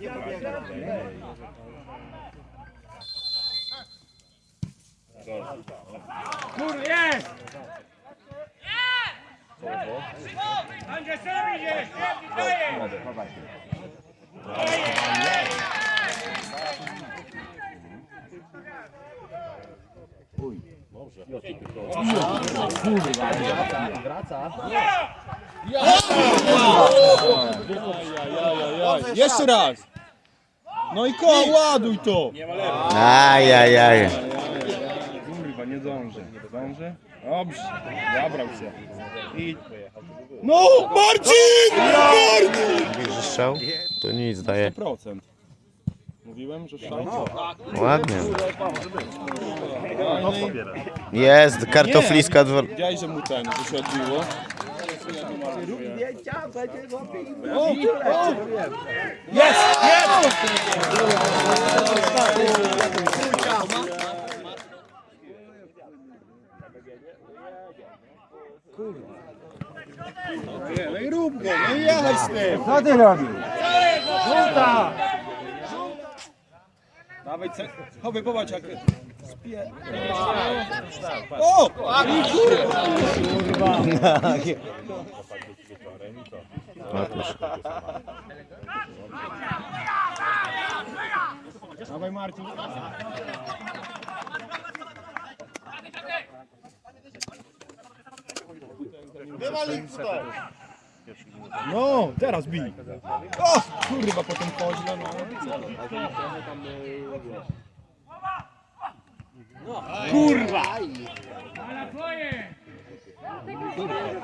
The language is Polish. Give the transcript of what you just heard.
Ja biegam. Kur, jest! Angelowi jest! Daję! Uj. Dobrze. Kurwa, wraca. Ja! Ja! Jeszcze raz! No i koło, ładuj to! Ajajaj. Kurwa, nie dążę. Nie dążę? Dobrze, zabrał się. I... No, Marcin! Marcin! Strzał? Tu nic daje. 100%. Mówiłem, że strzał? Ładnie. Jest, kartofliska dwor... Widziałeś, że mu ten, że się odbiło? Jest! Jest! No i rób go, no i jechać z tym! Co ty robisz? Żółta! Dawaj, ce... chowaj, popatrz jak... Dawaj Marcin. No, teraz bij. O, kurwa, potem koźle, no. Dobrze.